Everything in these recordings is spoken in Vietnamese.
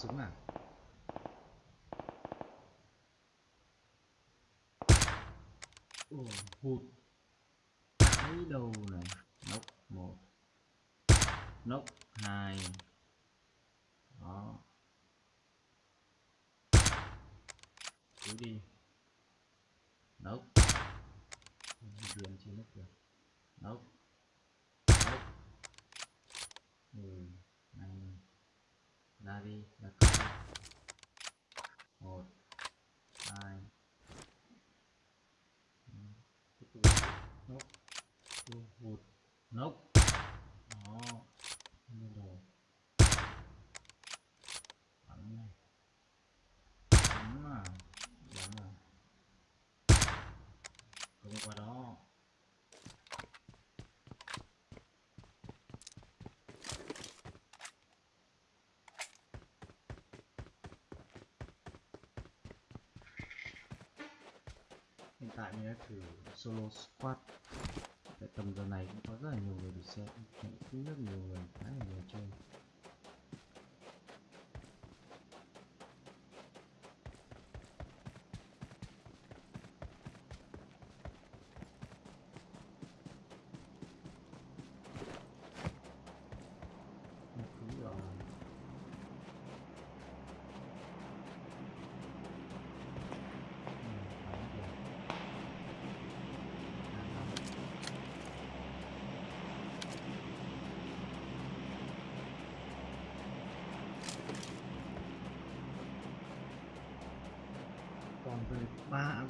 súng à? Ồ, hụt. Cái đầu này? Nốc một. Nốc hai. Đó. Cứ đi nốc điền trên nốc được nốc nốc ừ này ra đi là một hai tiếp tục nốc hụt nốc đó như đồ bắn này bắn à bắn à không qua đó hiện tại mình đã thử solo squad. Tại tầm giờ này cũng có rất là nhiều người được xem cũng rất nhiều người, khá là nhiều chơi. Còn về ba áo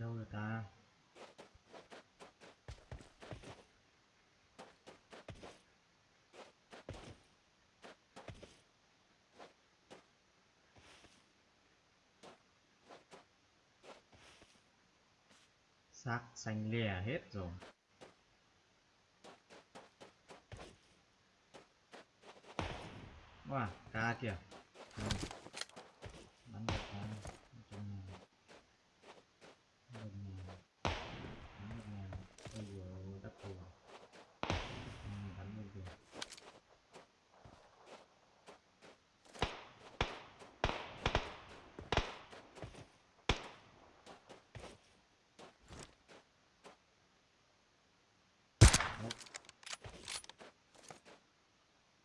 đâu rồi ta à? xác xanh lè hết rồi. Wow ca kìa Ừ. bắn được ca Nói chung là một ngàn bắn một ngàn ôi dồi ôi đắp thù ừ, bắn lên kìa Đấy.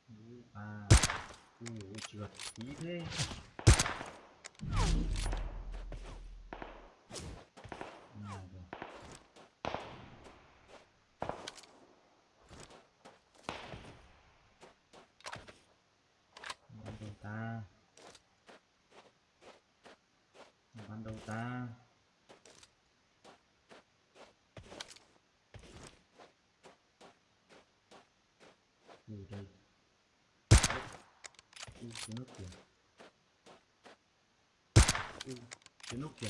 Ui, à ui ui thế đầu ta. Ban đầu ta Ui đây Ui cái nút kìa. Ui cái nút kìa.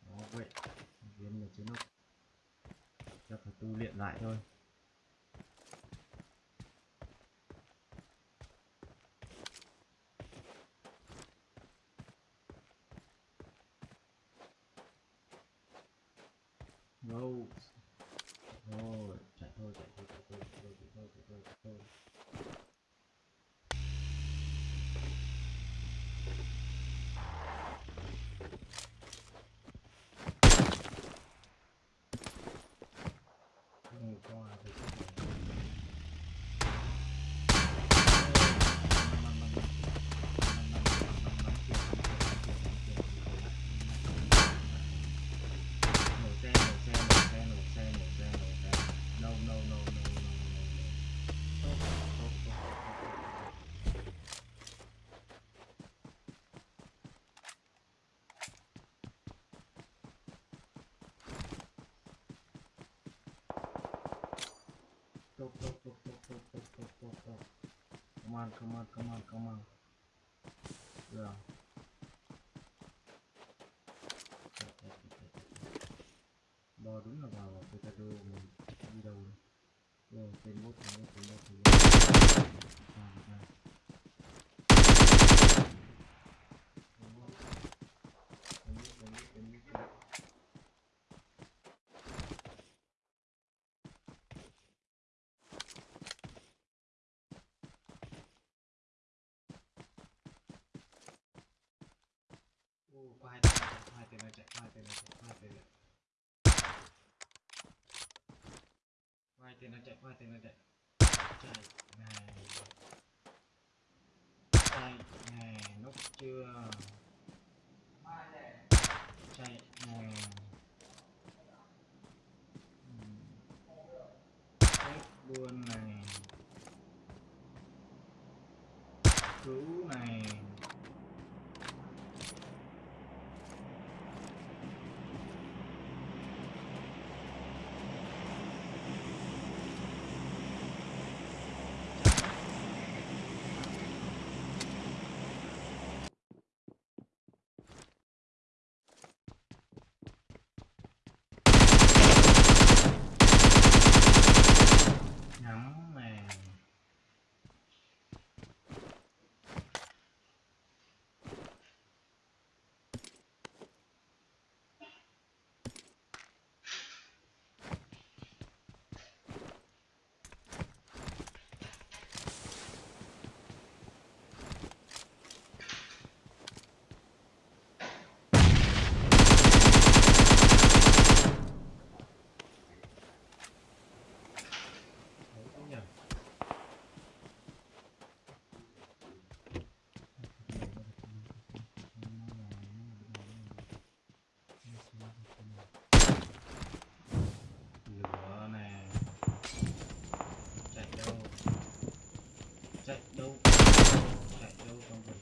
Đó, vậy. Viên là cái nút. Chắc phải tu luyện lại thôi. Come on come on come on come on. Yeah. Bò đúng là vào cái cado mình đi đâu đấy. Rồi tên bốt tên bốt tên bốt tên bốt tiền Denelecek, vay tiền vay denelecek. Vay denelecek, vay denelecek. Chạy này. Chạy này, nút chưa? Chạy này. Chết luôn này. That no. That no. Don't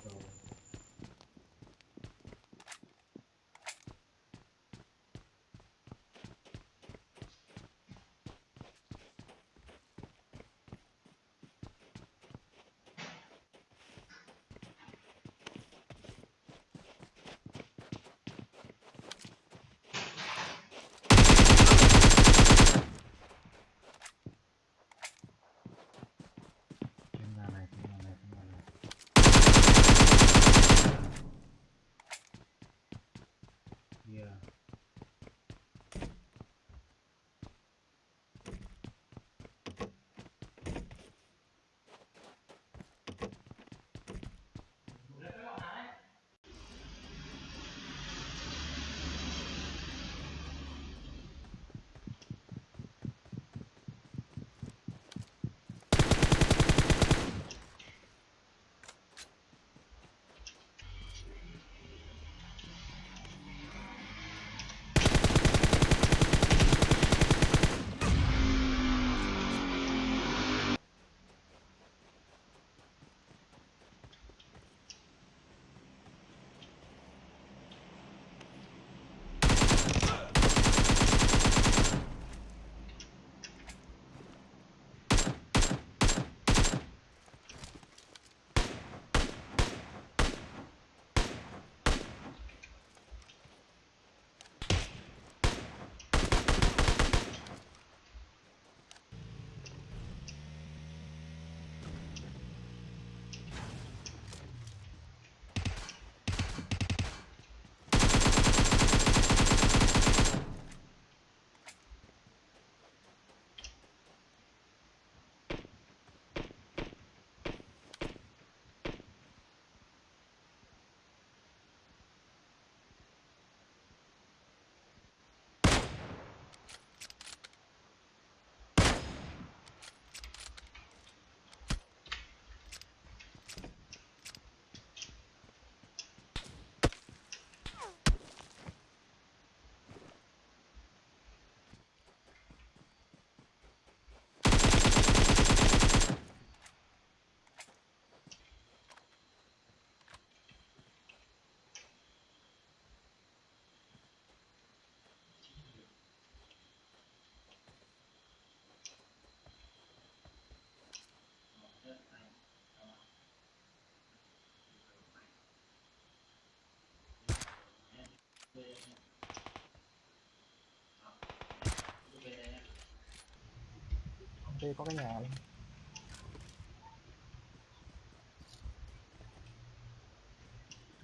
bên đây có cái nhà này.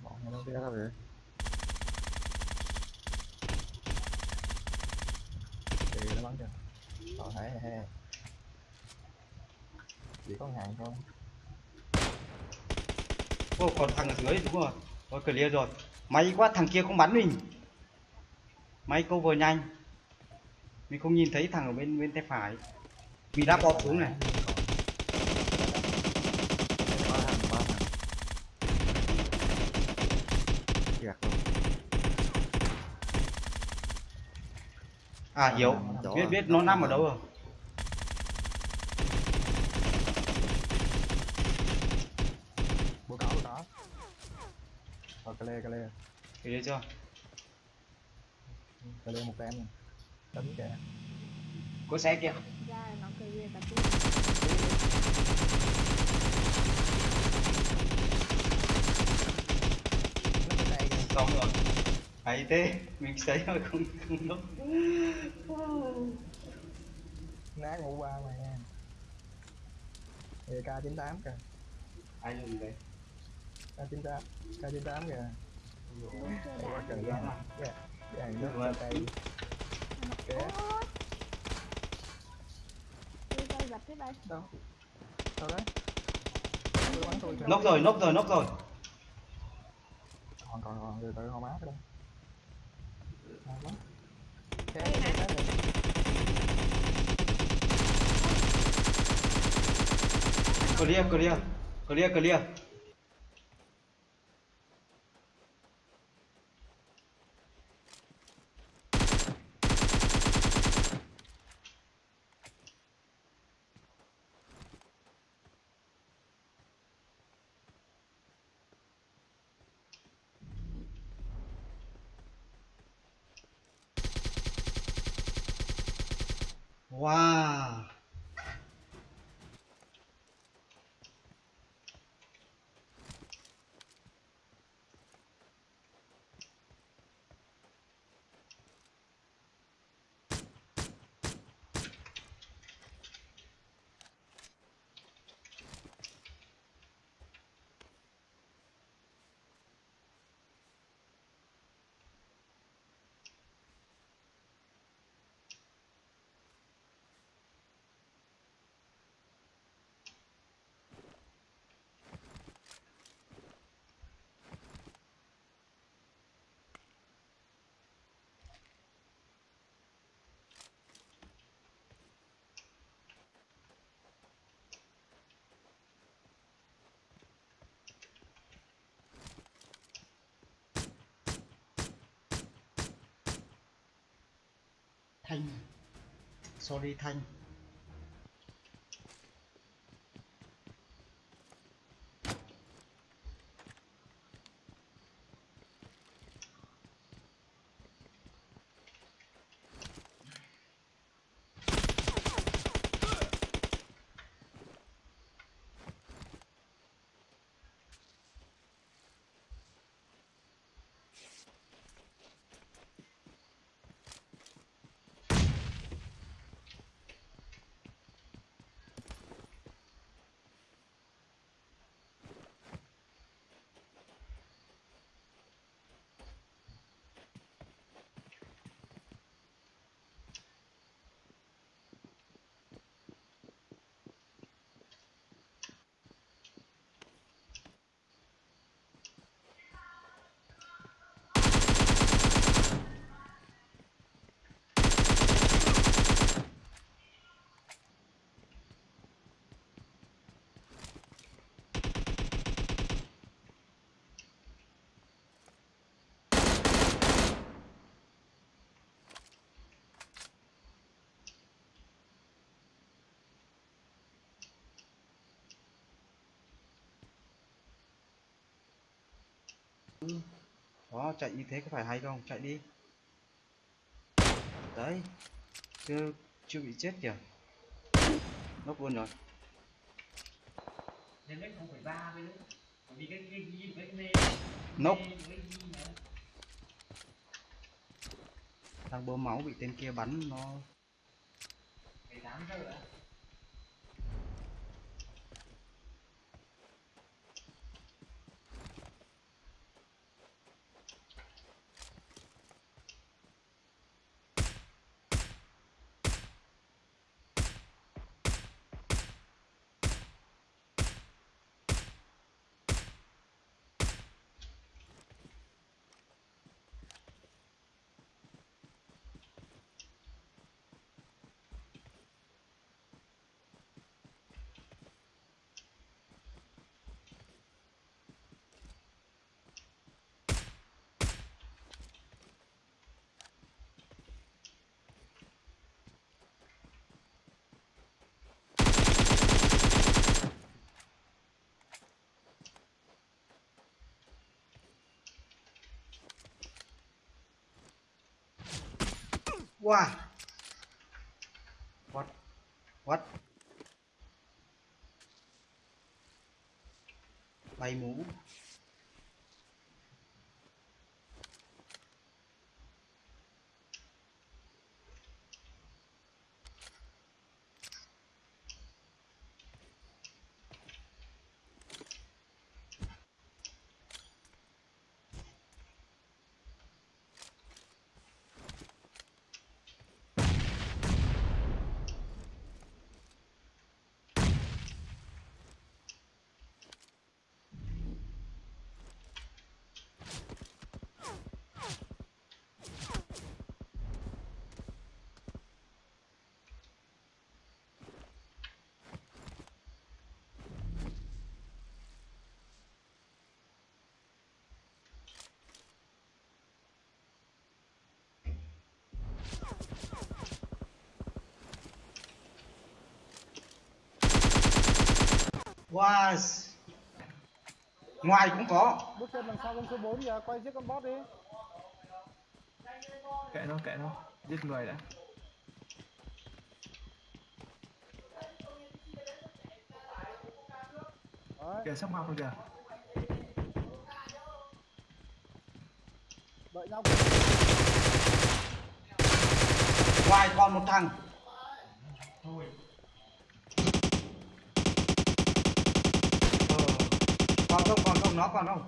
bọn nó kia ra về thì nó bắn kìa còn thấy he chỉ có hàng thôi, ô còn thằng ở dưới đúng rồi. Có clear rồi. May quá, thằng kia không bắn mình. May vừa nhanh. Mình không nhìn thấy thằng ở bên bên tay phải. Vì đã bọt xuống này. À hiểu Biết biết nó nằm ở đâu rồi? Clear chưa? Cà lê một em nè tính kìa. Có xe kìa Xong rồi. Hay thế. Mình thấy mà không không lúc nát ngủ ba mày nha. K 98 kìa. Ai dùng đấy k 98 k 98 kìa quá trời nước đây đâu đâu đấy rồi, nóc rồi nóc rồi còn còn còn từ từ không má đâu. Clear clear Clear clear Wow Thanh. Sorry Thanh. Đó chạy như thế có phải hay không? Chạy đi. Đấy Chưa chưa bị chết kìa. Nốc luôn rồi. Nên đấy không phải ba với nữa Bởi vì cái cái ghi với cái nê Nốc Đang bơm máu bị tên kia bắn nó. 18 giờ Wow. What? What? Bay mũ. Wow. Ngoài cũng có. bước chân đằng sau con số 4 kìa quay giết con boss đi kệ nó kệ nó giết người đã kìa sắp học rồi kìa đợi nhau Ngoài còn một thằng. Không, còn không, nó còn không.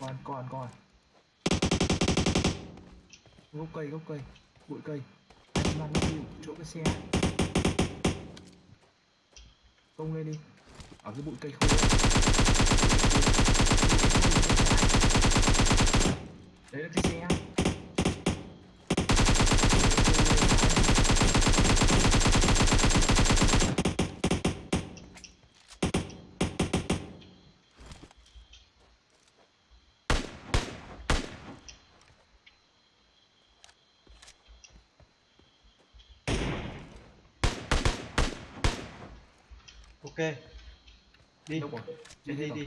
còn còn còn. Gốc cây gốc cây bụi cây. Anh mang đi chỗ cái xe. Công lên đi. Ở cái bụi cây khô đấy là cái xe. Đi. đâu rồi Đi Chết đi rồi. đi.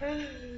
Hey.